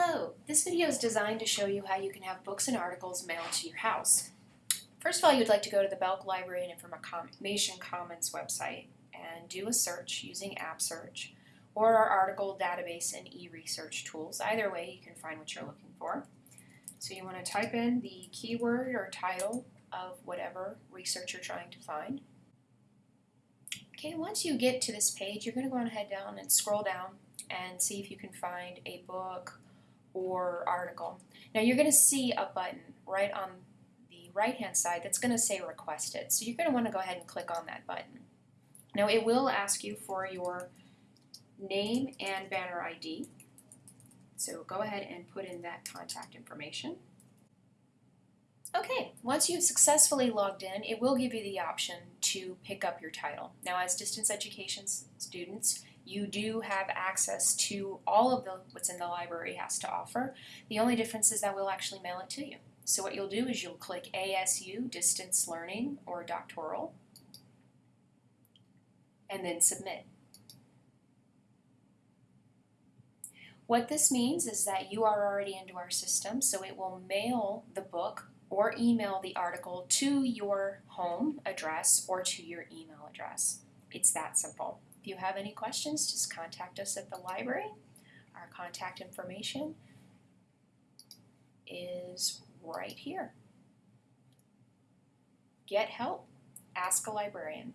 Hello, this video is designed to show you how you can have books and articles mailed to your house. First of all, you'd like to go to the Belk Library and Information Commons website and do a search using App Search or our article database and e-research tools. Either way, you can find what you're looking for. So you want to type in the keyword or title of whatever research you're trying to find. Okay, once you get to this page, you're going to go ahead down and scroll down and see if you can find a book or article. Now you're going to see a button right on the right hand side that's going to say requested. So you're going to want to go ahead and click on that button. Now it will ask you for your name and banner ID. So go ahead and put in that contact information. Okay, once you've successfully logged in, it will give you the option to pick up your title. Now as distance education students, you do have access to all of the what's in the library has to offer. The only difference is that we'll actually mail it to you. So what you'll do is you'll click ASU Distance Learning or Doctoral and then submit. What this means is that you are already into our system, so it will mail the book or email the article to your home address or to your email address. It's that simple. If you have any questions, just contact us at the library. Our contact information is right here. Get help. Ask a librarian.